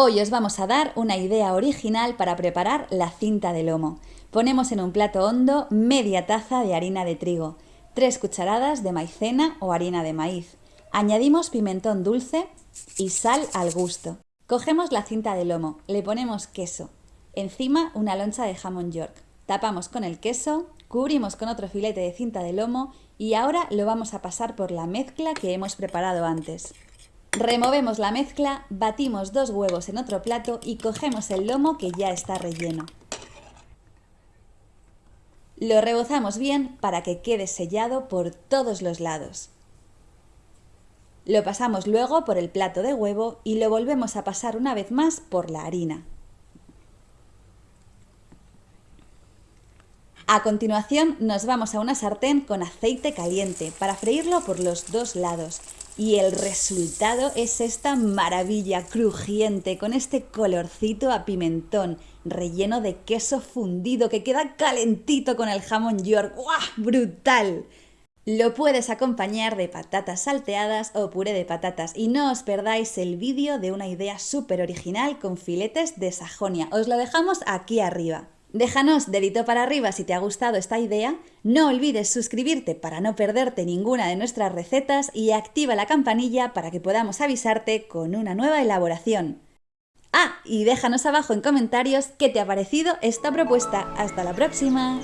Hoy os vamos a dar una idea original para preparar la cinta de lomo. Ponemos en un plato hondo media taza de harina de trigo, 3 cucharadas de maicena o harina de maíz. Añadimos pimentón dulce y sal al gusto. Cogemos la cinta de lomo, le ponemos queso, encima una loncha de jamón york. Tapamos con el queso, cubrimos con otro filete de cinta de lomo y ahora lo vamos a pasar por la mezcla que hemos preparado antes. Removemos la mezcla, batimos dos huevos en otro plato y cogemos el lomo que ya está relleno. Lo rebozamos bien para que quede sellado por todos los lados. Lo pasamos luego por el plato de huevo y lo volvemos a pasar una vez más por la harina. A continuación nos vamos a una sartén con aceite caliente para freírlo por los dos lados y el resultado es esta maravilla crujiente con este colorcito a pimentón relleno de queso fundido que queda calentito con el jamón york. ¡Guau! ¡Brutal! Lo puedes acompañar de patatas salteadas o puré de patatas y no os perdáis el vídeo de una idea súper original con filetes de Sajonia. Os lo dejamos aquí arriba. Déjanos dedito para arriba si te ha gustado esta idea, no olvides suscribirte para no perderte ninguna de nuestras recetas y activa la campanilla para que podamos avisarte con una nueva elaboración. Ah, y déjanos abajo en comentarios qué te ha parecido esta propuesta. ¡Hasta la próxima!